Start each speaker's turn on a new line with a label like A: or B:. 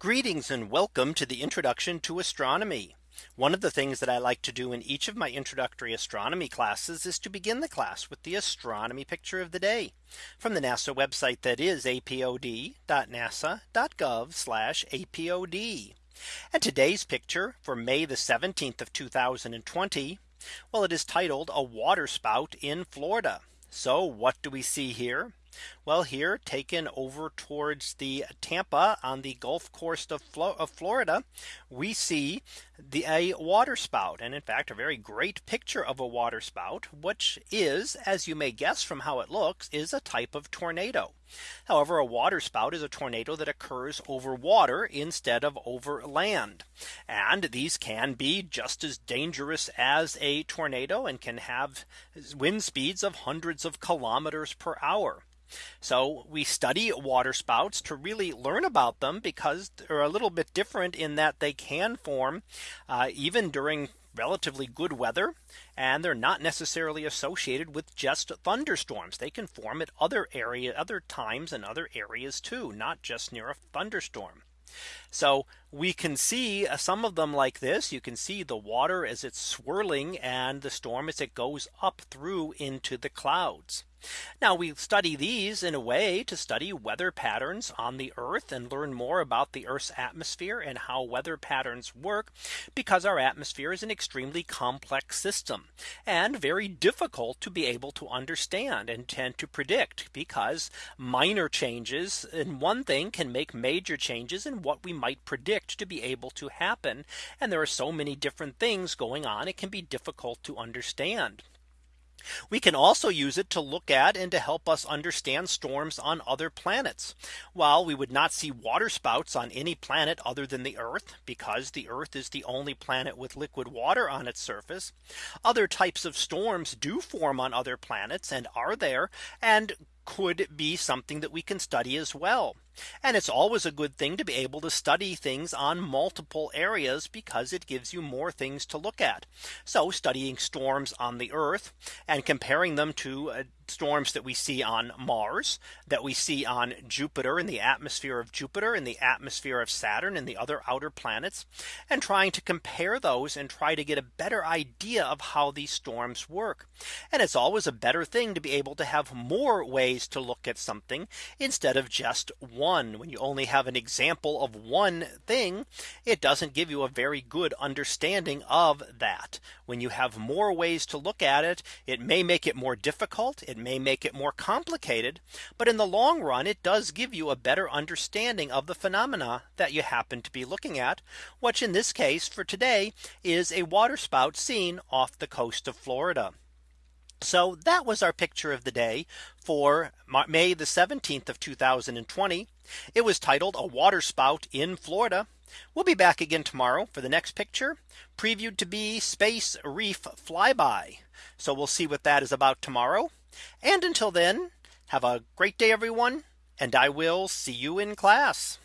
A: Greetings and welcome to the introduction to astronomy. One of the things that I like to do in each of my introductory astronomy classes is to begin the class with the astronomy picture of the day from the NASA website that is apod.nasa.gov apod. And today's picture for May the 17th of 2020. Well, it is titled a water spout in Florida. So what do we see here? Well here taken over towards the Tampa on the Gulf Coast of, Flo of Florida, we see the a waterspout, and in fact a very great picture of a waterspout, which is as you may guess from how it looks is a type of tornado. However, a waterspout is a tornado that occurs over water instead of over land. And these can be just as dangerous as a tornado and can have wind speeds of hundreds of kilometers per hour. So we study water spouts to really learn about them because they're a little bit different in that they can form uh, even during relatively good weather and they're not necessarily associated with just thunderstorms they can form at other area other times and other areas too not just near a thunderstorm so we can see uh, some of them like this. You can see the water as it's swirling and the storm as it goes up through into the clouds. Now we study these in a way to study weather patterns on the Earth and learn more about the Earth's atmosphere and how weather patterns work because our atmosphere is an extremely complex system and very difficult to be able to understand and tend to predict because minor changes in one thing can make major changes in what we might predict predict to be able to happen. And there are so many different things going on. It can be difficult to understand. We can also use it to look at and to help us understand storms on other planets. While we would not see water spouts on any planet other than the Earth, because the Earth is the only planet with liquid water on its surface, other types of storms do form on other planets and are there and could be something that we can study as well. And it's always a good thing to be able to study things on multiple areas because it gives you more things to look at. So studying storms on the earth and comparing them to uh, storms that we see on Mars, that we see on Jupiter, in the atmosphere of Jupiter, in the atmosphere of Saturn, and the other outer planets, and trying to compare those and try to get a better idea of how these storms work. And it's always a better thing to be able to have more ways to look at something instead of just one. When you only have an example of one thing, it doesn't give you a very good understanding of that. When you have more ways to look at it, it may make it more difficult. It may make it more complicated. But in the long run, it does give you a better understanding of the phenomena that you happen to be looking at, which in this case for today is a waterspout seen off the coast of Florida. So that was our picture of the day for May the 17th of 2020. It was titled a waterspout in Florida. We'll be back again tomorrow for the next picture previewed to be space reef flyby. So we'll see what that is about tomorrow. And until then, have a great day, everyone, and I will see you in class.